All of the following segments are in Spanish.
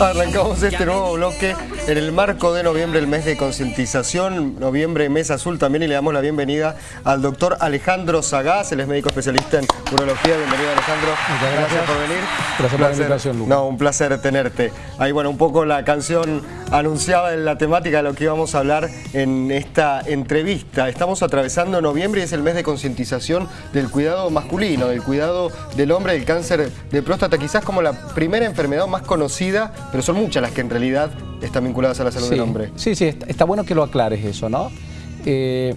Arrancamos este nuevo bloque en el marco de noviembre, el mes de concientización, noviembre, mes azul también, y le damos la bienvenida al doctor Alejandro Sagás, él es médico especialista en urología. Bienvenido Alejandro. Muchas gracias. por venir. Gracias por la invitación, Lucas. No, un placer tenerte. Ahí, bueno, un poco la canción anunciaba en la temática de lo que íbamos a hablar en esta entrevista. Estamos atravesando noviembre y es el mes de concientización del cuidado masculino, del cuidado del hombre, del cáncer de próstata, quizás como la primera enfermedad más conocida pero son muchas las que en realidad están vinculadas a la salud del hombre. Sí, sí, está, bueno que lo aclares eso, ¿no? Eh,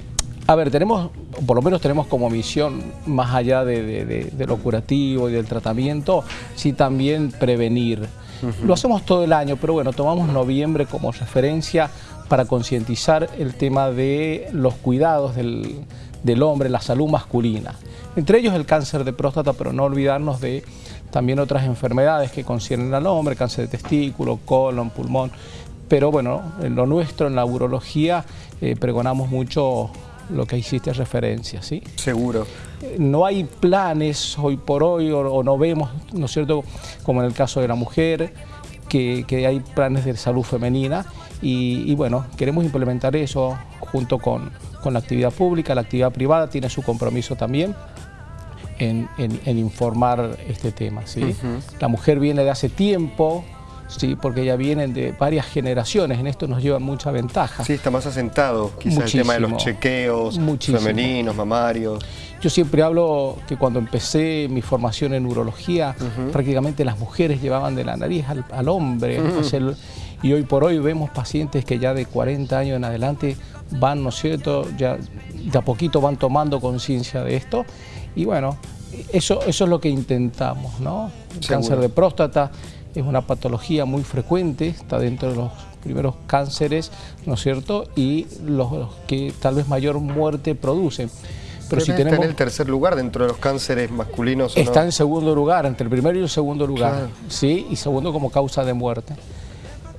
a ver, tenemos, por lo menos tenemos como misión, más allá de, lo curativo y del tratamiento, sí también prevenir. Lo hacemos todo el año, pero bueno, tomamos noviembre como referencia para concientizar el tema de los cuidados del, del hombre, la salud masculina. Entre ellos el cáncer de próstata, pero no olvidarnos de también otras enfermedades que conciernen al hombre, cáncer de testículo, colon, pulmón. Pero bueno, en lo nuestro, en la urología, eh, pregonamos mucho lo que hiciste referencia, ¿sí? Seguro. Eh, no hay planes hoy por hoy, o, no vemos, ¿no es cierto?, como en el caso de la mujer, que, hay planes de salud femenina y, bueno, queremos implementar eso junto con, con la actividad pública, la actividad privada tiene su compromiso también en, informar este tema. ¿sí? La mujer viene de hace tiempo, ¿sí? porque ya vienen de varias generaciones, en esto nos lleva mucha ventaja. Sí, está más asentado, quizás el tema de los chequeos femeninos, mamarios. Yo siempre hablo que cuando empecé mi formación en urología, prácticamente las mujeres llevaban de la nariz al, hombre. y hoy por hoy vemos pacientes que ya de 40 años en adelante van, ¿no es cierto?, ya de a poquito van tomando conciencia de esto y bueno, eso, eso es lo que intentamos, ¿no? El cáncer de próstata es una patología muy frecuente, está dentro de los primeros cánceres, ¿no es cierto? Y los, que tal vez mayor muerte producen. Pero si tenemos, está en el tercer lugar dentro de los cánceres masculinos. Está en segundo lugar, entre el primero y el segundo lugar, ¿sí? Y segundo como causa de muerte.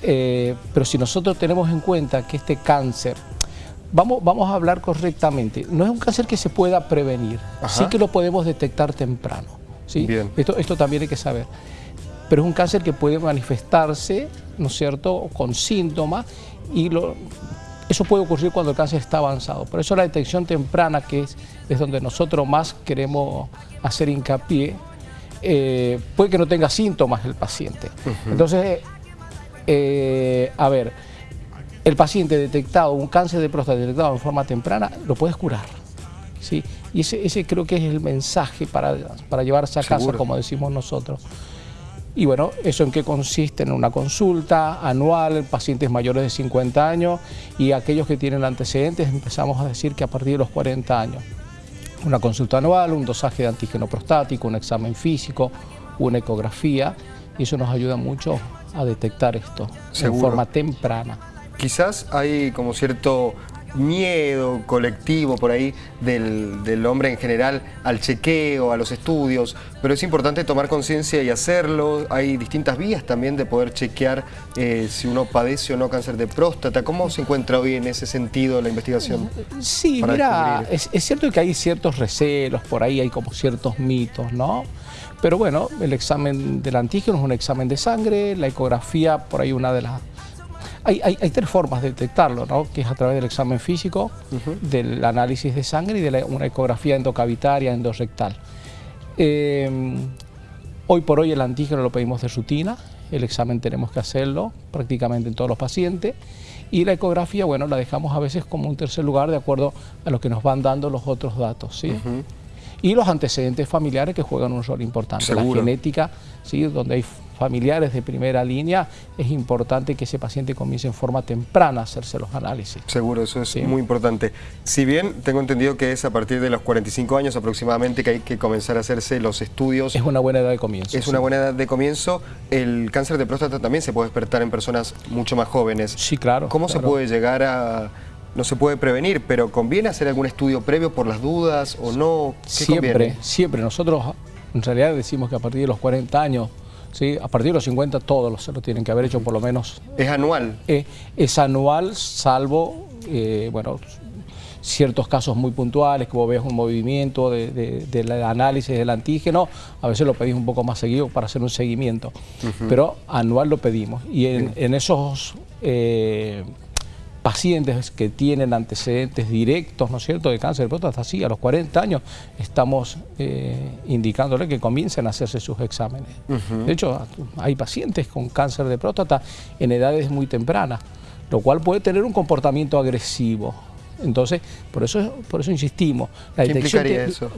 Eh, pero si nosotros tenemos en cuenta que este cáncer Vamos, vamos a hablar correctamente. No es un cáncer que se pueda prevenir, sí que lo podemos detectar temprano. ¿sí? Esto, esto también hay que saber. Pero es un cáncer que puede manifestarse, ¿no es cierto?, con síntomas y lo, eso puede ocurrir cuando el cáncer está avanzado. Por eso la detección temprana, que es, es donde nosotros más queremos hacer hincapié, eh, puede que no tenga síntomas el paciente. Entonces, eh, a ver, el paciente detectado, un cáncer de próstata detectado en forma temprana, lo puedes curar. ¿sí? Y ese, creo que es el mensaje para, para llevarse a casa, como decimos nosotros. Y bueno, ¿eso en qué consiste? En una consulta anual, pacientes mayores de 50 años y aquellos que tienen antecedentes empezamos a decir que a partir de los 40 años. Una consulta anual, un dosaje de antígeno prostático, un examen físico, una ecografía y eso nos ayuda mucho a detectar esto en forma temprana quizás hay como cierto miedo colectivo por ahí del, hombre en general al chequeo, a los estudios, pero es importante tomar conciencia y hacerlo. Hay distintas vías también de poder chequear eh, si uno padece o no cáncer de próstata. ¿Cómo se encuentra hoy en ese sentido la investigación? Sí, mira, es, es, cierto que hay ciertos recelos, por ahí hay como ciertos mitos, ¿no? Pero bueno, el examen del antígeno es un examen de sangre, la ecografía por ahí una de las hay, tres formas de detectarlo, ¿no? que es a través del examen físico, del análisis de sangre y de una ecografía endocavitaria, endorrectal. Eh, hoy por hoy el antígeno lo pedimos de rutina, el examen tenemos que hacerlo prácticamente en todos los pacientes y la ecografía, bueno, la dejamos a veces como un tercer lugar de acuerdo a lo que nos van dando los otros datos, ¿sí? Y los antecedentes familiares que juegan un rol importante, la genética, ¿sí? Donde hay familiares de primera línea, es importante que ese paciente comience en forma temprana a hacerse los análisis. Seguro, eso es muy importante. Si bien tengo entendido que es a partir de los 45 años aproximadamente que hay que comenzar a hacerse los estudios. Es una buena edad de comienzo. Es una buena edad de comienzo. El cáncer de próstata también se puede despertar en personas mucho más jóvenes. Sí, claro. ¿Cómo se puede llegar a no se puede prevenir, pero ¿conviene hacer algún estudio previo por las dudas o no? siempre, siempre. Nosotros en realidad decimos que a partir de los 40 años ¿sí? A partir de los 50 todos se lo tienen que haber hecho por lo menos. ¿Es anual? Eh, es anual, salvo, eh, bueno, ciertos casos muy puntuales, que vos ves un movimiento del análisis del antígeno, a veces lo pedís un poco más seguido para hacer un seguimiento, pero anual lo pedimos. Y en, esos... Eh, pacientes que tienen antecedentes directos, ¿no es cierto?, de cáncer de próstata, sí, a los 40 años estamos eh, indicándole que comiencen a hacerse sus exámenes. De hecho, hay pacientes con cáncer de próstata en edades muy tempranas, lo cual puede tener un comportamiento agresivo. Entonces, por eso, por eso insistimos. La ¿Qué implicaría eso?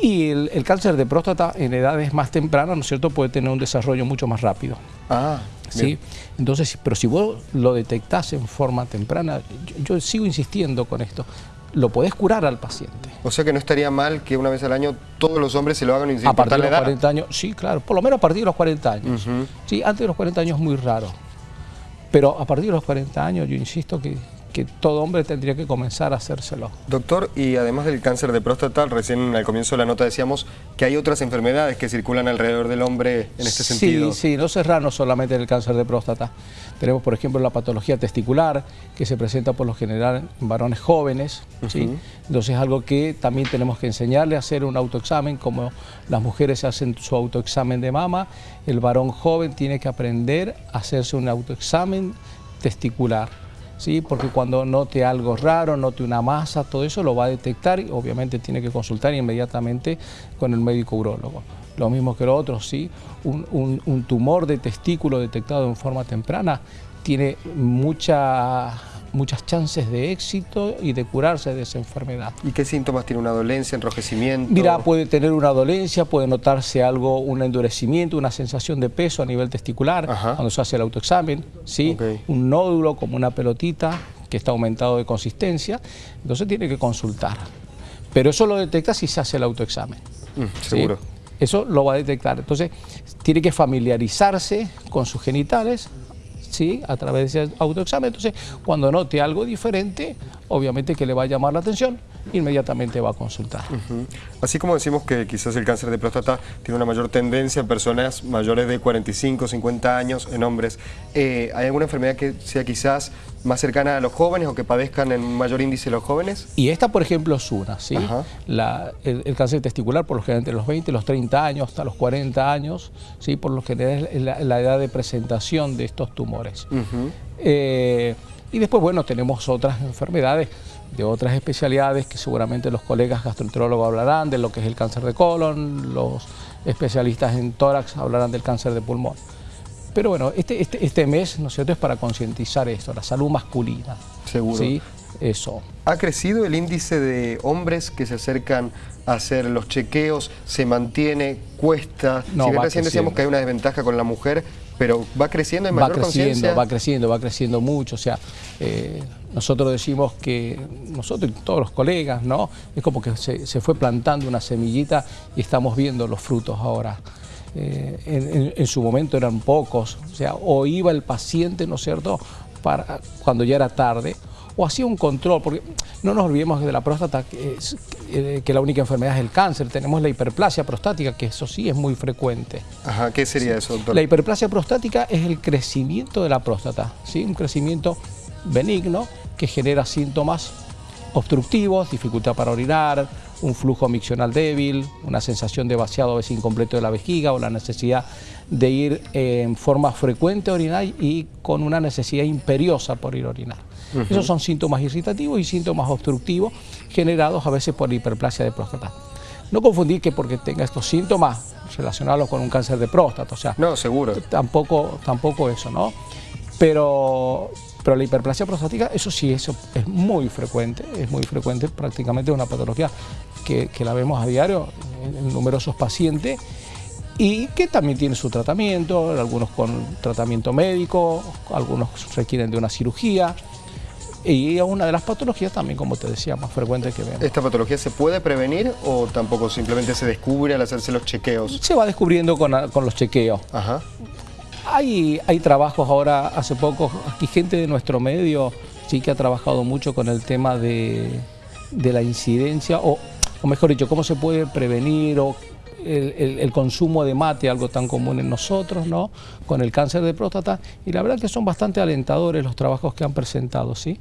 Y el, cáncer de próstata en edades más tempranas, ¿no es cierto?, puede tener un desarrollo mucho más rápido. Ah, ¿sí? Entonces, pero si vos lo detectás en forma temprana, yo, sigo insistiendo con esto, lo podés curar al paciente. O sea que no estaría mal que una vez al año todos los hombres se lo hagan sin A partir de los 40 años, sí, claro, por lo menos a partir de los 40 años. Sí, antes de los 40 años es muy raro. Pero a partir de los 40 años yo insisto que que todo hombre tendría que comenzar a hacérselo. Doctor, y además del cáncer de próstata, recién al comienzo de la nota decíamos que hay otras enfermedades que circulan alrededor del hombre en este sentido. Sí, sí, no cerrarnos solamente en el cáncer de próstata. Tenemos, por ejemplo, la patología testicular, que se presenta por lo general en varones jóvenes. ¿sí? Entonces es algo que también tenemos que enseñarle a hacer un autoexamen, como las mujeres hacen su autoexamen de mama, el varón joven tiene que aprender a hacerse un autoexamen testicular. ¿Sí? porque cuando note algo raro, note una masa, todo eso lo va a detectar y obviamente tiene que consultar inmediatamente con el médico urólogo. Lo mismo que lo otro, ¿sí? un, un tumor de testículo detectado en forma temprana tiene mucha muchas chances de éxito y de curarse de esa enfermedad. ¿Y qué síntomas tiene una dolencia, enrojecimiento? Mira, puede tener una dolencia, puede notarse algo, un endurecimiento, una sensación de peso a nivel testicular cuando se hace el autoexamen, ¿sí? un nódulo como una pelotita que está aumentado de consistencia, entonces tiene que consultar. Pero eso lo detecta si se hace el autoexamen. Mm, seguro. Eso lo va a detectar. Entonces, tiene que familiarizarse con sus genitales, ¿sí? a través de ese autoexamen. Entonces, cuando note algo diferente, obviamente que le va a llamar la atención, inmediatamente va a consultar. Así como decimos que quizás el cáncer de próstata tiene una mayor tendencia en personas mayores de 45, 50 años, en hombres, eh, ¿hay alguna enfermedad que sea quizás más cercana a los jóvenes o que padezcan en mayor índice los jóvenes? Y esta, por ejemplo, es una, ¿sí? el, cáncer testicular, por lo general entre los 20, los 30 años, hasta los 40 años, ¿sí? Por lo general es la, edad de presentación de estos tumores. Eh, y después, bueno, tenemos otras enfermedades de otras especialidades que seguramente los colegas gastroenterólogos hablarán de lo que es el cáncer de colon, los especialistas en tórax hablarán del cáncer de pulmón. Pero bueno, este, este, este mes, ¿no es cierto?, es para concientizar esto, la salud masculina. Seguro. ¿sí? Eso. ¿Ha crecido el índice de hombres que se acercan a hacer los chequeos? ¿Se mantiene? ¿Cuesta? No, si bien recién decíamos que hay una desventaja con la mujer, pero va creciendo en mayor Va creciendo, va creciendo, va creciendo mucho. O sea, eh, nosotros decimos que, nosotros y todos los colegas, ¿no? Es como que se, fue plantando una semillita y estamos viendo los frutos ahora. Eh, en, su momento eran pocos, o sea, o iba el paciente, ¿no es cierto?, para, cuando ya era tarde, o hacía un control, porque no nos olvidemos de la próstata, que, es, eh, que la única enfermedad es el cáncer, tenemos la hiperplasia prostática, que eso sí es muy frecuente. Ajá, ¿qué sería eso, doctor? La hiperplasia prostática es el crecimiento de la próstata, ¿sí? un crecimiento benigno que genera síntomas obstructivos, dificultad para orinar, un flujo miccional débil, una sensación de vaciado a veces incompleto de la vejiga o la necesidad de ir en forma frecuente a orinar y con una necesidad imperiosa por ir a orinar. Esos son síntomas irritativos y síntomas obstructivos generados a veces por hiperplasia de próstata. No confundir que porque tenga estos síntomas relacionados con un cáncer de próstata, o sea, no, seguro. Tampoco, tampoco eso, ¿no? Pero, pero la hiperplasia prostática, eso sí, eso es muy frecuente, es muy frecuente, prácticamente una patología que, la vemos a diario en numerosos pacientes y que también tiene su tratamiento, algunos con tratamiento médico, algunos requieren de una cirugía, y es una de las patologías también, como te decía, más frecuentes que vemos. ¿Esta patología se puede prevenir o tampoco simplemente se descubre al hacerse los chequeos? Se va descubriendo con, los chequeos. Ajá. Hay, hay trabajos ahora, hace poco, aquí gente de nuestro medio sí que ha trabajado mucho con el tema de, la incidencia, o, o mejor dicho, cómo se puede prevenir o el, consumo de mate, algo tan común en nosotros, ¿no? con el cáncer de próstata, y la verdad que son bastante alentadores los trabajos que han presentado. ¿sí?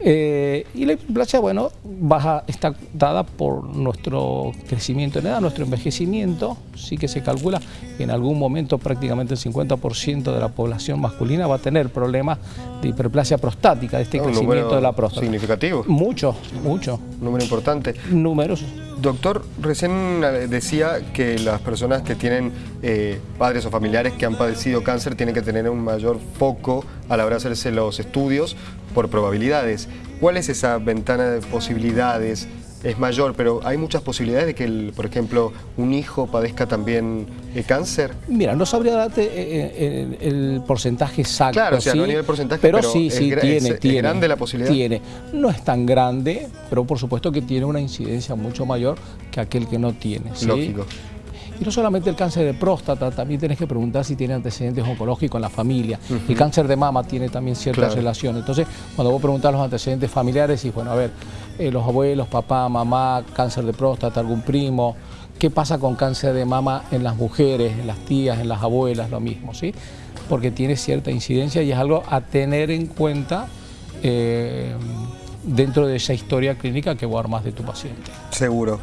Eh, y la hiperplasia, bueno, baja, está dada por nuestro crecimiento en edad, nuestro envejecimiento, sí que se calcula que en algún momento prácticamente el 50% de la población masculina va a tener problemas de hiperplasia prostática, de este crecimiento de la próstata. ¿Significativo? Mucho, mucho. Número importante. Números. Doctor, recién decía que las personas que tienen eh, padres o familiares que han padecido cáncer tienen que tener un mayor foco a la hora de hacerse los estudios por probabilidades. ¿Cuál es esa ventana de posibilidades? Es mayor, pero hay muchas posibilidades de que, por ejemplo, un hijo padezca también el cáncer. Mira, no sabría darte eh, eh, el, porcentaje exacto. Claro, o sea, no a nivel porcentaje, pero, sí, sí, tiene, es, tiene. grande la posibilidad? Tiene. No es tan grande, pero por supuesto que tiene una incidencia mucho mayor que aquel que no tiene. Lógico. Y no solamente el cáncer de próstata, también tienes que preguntar si tiene antecedentes oncológicos en la familia. El cáncer de mama tiene también ciertas relaciones. Entonces, cuando vos preguntas los antecedentes familiares, y bueno, a ver, eh, los abuelos, papá, mamá, cáncer de próstata, algún primo, ¿qué pasa con cáncer de mama en las mujeres, en las tías, en las abuelas, lo mismo, ¿sí? Porque tiene cierta incidencia y es algo a tener en cuenta eh, dentro de esa historia clínica que vos armás de tu paciente. Seguro.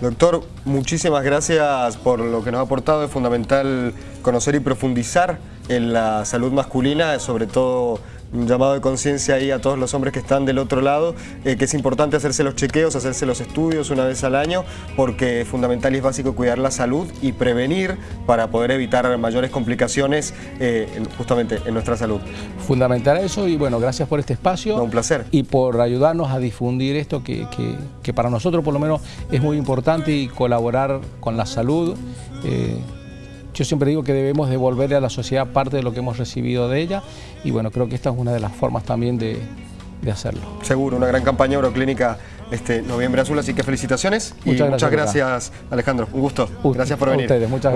Doctor, muchísimas gracias por lo que nos ha aportado. Es fundamental conocer y profundizar en la salud masculina, sobre todo un llamado de conciencia ahí a todos los hombres que están del otro lado, eh, que es importante hacerse los chequeos, hacerse los estudios una vez al año, porque es fundamental y es básico cuidar la salud y prevenir para poder evitar mayores complicaciones eh, justamente en nuestra salud. Fundamental eso y bueno, gracias por este espacio. un placer. Y por ayudarnos a difundir esto que, para nosotros por lo menos es muy importante y colaborar con la salud. Eh, yo siempre digo que debemos devolverle a la sociedad parte de lo que hemos recibido de ella y bueno, creo que esta es una de las formas también de, hacerlo. Seguro, una gran campaña Euroclínica este Noviembre Azul, así que felicitaciones y muchas gracias, Alejandro. Un gusto. gracias por venir. ustedes, muchas gracias.